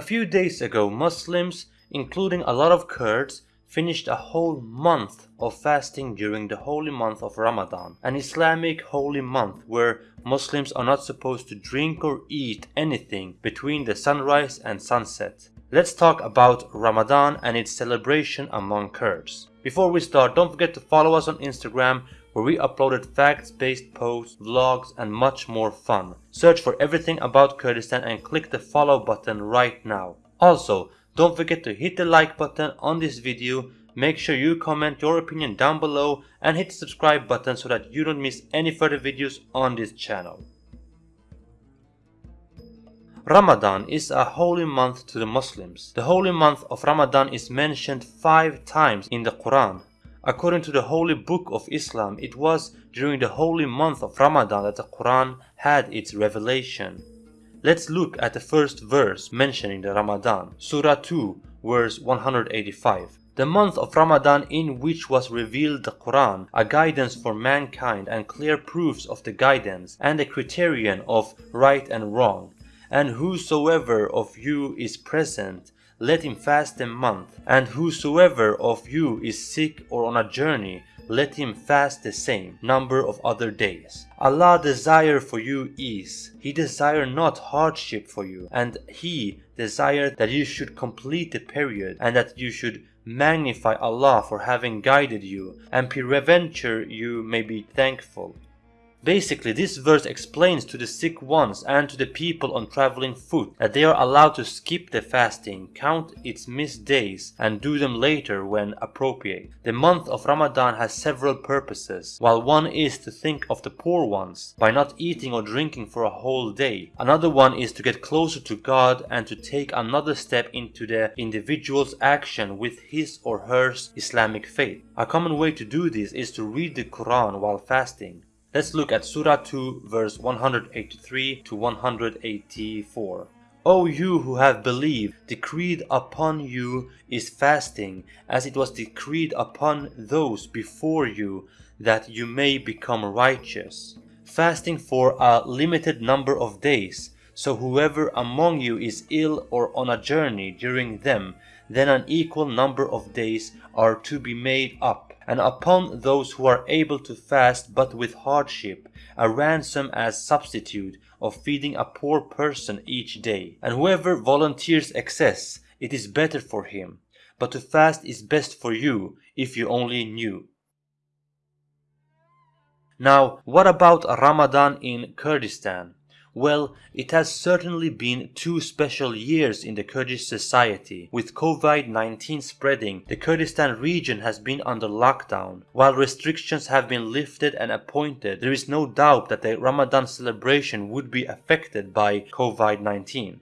A few days ago, Muslims, including a lot of Kurds, finished a whole month of fasting during the holy month of Ramadan, an Islamic holy month where Muslims are not supposed to drink or eat anything between the sunrise and sunset. Let's talk about Ramadan and its celebration among Kurds. Before we start, don't forget to follow us on Instagram where we uploaded facts-based posts, vlogs and much more fun. Search for everything about Kurdistan and click the follow button right now. Also, don't forget to hit the like button on this video, make sure you comment your opinion down below and hit the subscribe button so that you don't miss any further videos on this channel. Ramadan is a holy month to the Muslims. The holy month of Ramadan is mentioned five times in the Quran. According to the holy book of Islam, it was during the holy month of Ramadan that the Quran had its revelation. Let's look at the first verse mentioning the Ramadan. Surah 2, verse 185. The month of Ramadan in which was revealed the Quran, a guidance for mankind and clear proofs of the guidance and a criterion of right and wrong. And whosoever of you is present, let him fast a month. And whosoever of you is sick or on a journey, let him fast the same number of other days. Allah desire for you ease. He desire not hardship for you. And He desire that you should complete the period and that you should magnify Allah for having guided you and peradventure you may be thankful. Basically, this verse explains to the sick ones and to the people on traveling foot that they are allowed to skip the fasting, count its missed days, and do them later when appropriate. The month of Ramadan has several purposes. While one is to think of the poor ones by not eating or drinking for a whole day. Another one is to get closer to God and to take another step into the individual's action with his or her Islamic faith. A common way to do this is to read the Quran while fasting. Let's look at Surah 2 verse 183 to 184. O you who have believed, decreed upon you is fasting, as it was decreed upon those before you, that you may become righteous. Fasting for a limited number of days, so whoever among you is ill or on a journey during them, then an equal number of days are to be made up and upon those who are able to fast but with hardship, a ransom as substitute of feeding a poor person each day. And whoever volunteers excess, it is better for him. But to fast is best for you, if you only knew. Now, what about Ramadan in Kurdistan? Well, it has certainly been two special years in the Kurdish society. With COVID-19 spreading, the Kurdistan region has been under lockdown. While restrictions have been lifted and appointed, there is no doubt that the Ramadan celebration would be affected by COVID-19.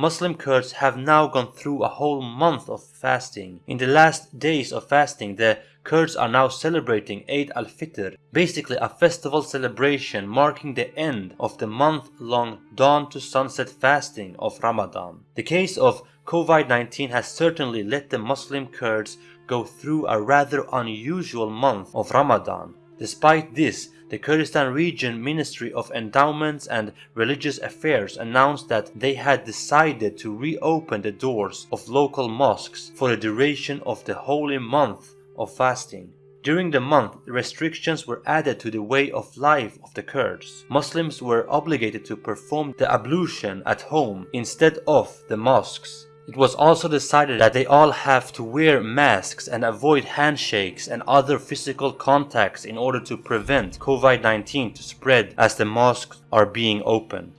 Muslim Kurds have now gone through a whole month of fasting. In the last days of fasting, the Kurds are now celebrating Eid al-Fitr, basically a festival celebration marking the end of the month-long dawn to sunset fasting of Ramadan. The case of COVID-19 has certainly let the Muslim Kurds go through a rather unusual month of Ramadan. Despite this, the Kurdistan Region Ministry of Endowments and Religious Affairs announced that they had decided to reopen the doors of local mosques for the duration of the holy month of fasting. During the month, restrictions were added to the way of life of the Kurds. Muslims were obligated to perform the ablution at home instead of the mosques. It was also decided that they all have to wear masks and avoid handshakes and other physical contacts in order to prevent COVID-19 to spread as the mosques are being opened.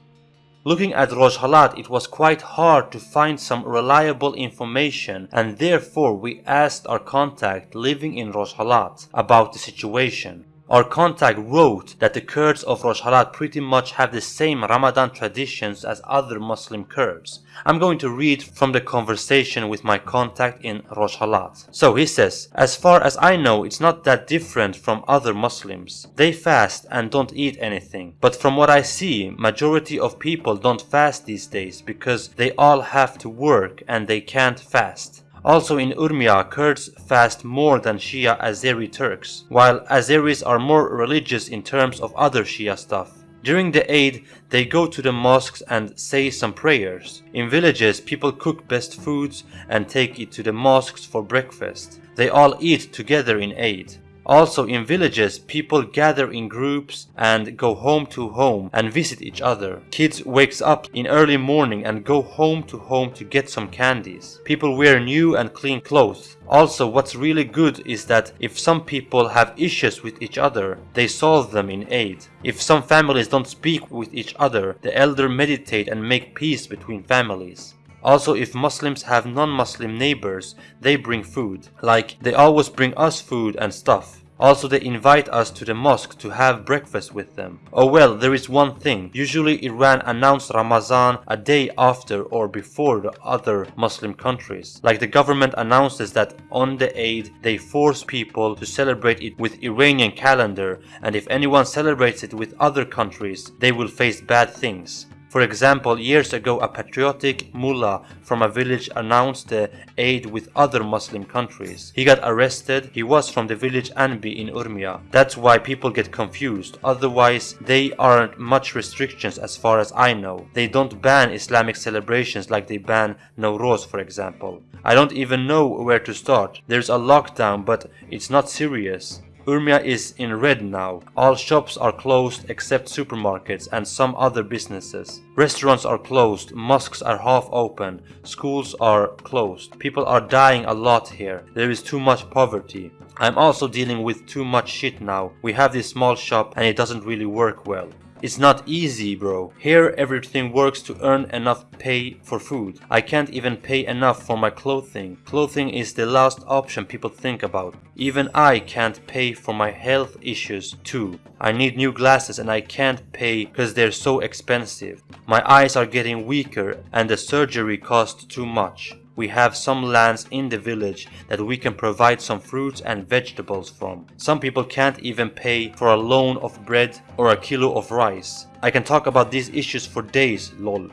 Looking at Rojhelat, it was quite hard to find some reliable information and therefore we asked our contact living in Rojhelat about the situation. Our contact wrote that the Kurds of Rojhelat pretty much have the same Ramadan traditions as other Muslim Kurds. I'm going to read from the conversation with my contact in Rojhelat. So he says, as far as I know it's not that different from other Muslims. They fast and don't eat anything. But from what I see, majority of people don't fast these days because they all have to work and they can't fast. Also in Urmia, Kurds fast more than Shia Azeri Turks, while Azeris are more religious in terms of other Shia stuff. During the Eid, they go to the mosques and say some prayers. In villages, people cook best foods and take it to the mosques for breakfast. They all eat together in Eid. Also in villages, people gather in groups and go home to home and visit each other. Kids wakes up in early morning and go home to home to get some candies. People wear new and clean clothes. Also, what's really good is that if some people have issues with each other, they solve them in aid. If some families don't speak with each other, the elder meditate and make peace between families. Also, if Muslims have non-Muslim neighbors, they bring food. Like, they always bring us food and stuff. Also they invite us to the mosque to have breakfast with them. Oh well, there is one thing. Usually Iran announced Ramazan a day after or before the other Muslim countries. Like the government announces that on the Eid they force people to celebrate it with Iranian calendar and if anyone celebrates it with other countries, they will face bad things. For example, years ago a patriotic mullah from a village announced the Eid with other Muslim countries. He got arrested, he was from the village Anbi in Urmia. That's why people get confused, otherwise they aren't much restrictions as far as I know. They don't ban Islamic celebrations like they ban Nowruz for example. I don't even know where to start. There's a lockdown but it's not serious. Urmia is in red now. All shops are closed except supermarkets and some other businesses. Restaurants are closed, mosques are half open, schools are closed. People are dying a lot here. There is too much poverty. I'm also dealing with too much shit now. We have this small shop and it doesn't really work well. It's not easy, bro. Here everything works to earn enough pay for food. I can't even pay enough for my clothing. Clothing is the last option people think about. Even I can't pay for my health issues too. I need new glasses and I can't pay because they're so expensive. My eyes are getting weaker and the surgery costs too much we have some lands in the village that we can provide some fruits and vegetables from. Some people can't even pay for a loan of bread or a kilo of rice. I can talk about these issues for days, lol.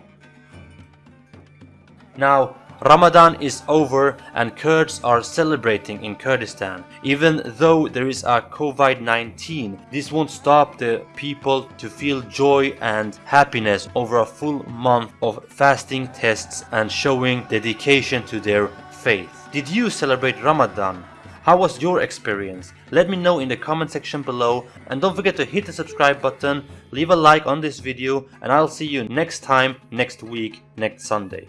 Now, Ramadan is over and Kurds are celebrating in Kurdistan. Even though there is a COVID-19, this won't stop the people to feel joy and happiness over a full month of fasting tests and showing dedication to their faith. Did you celebrate Ramadan? How was your experience? Let me know in the comment section below and don't forget to hit the subscribe button, leave a like on this video and I'll see you next time, next week, next Sunday.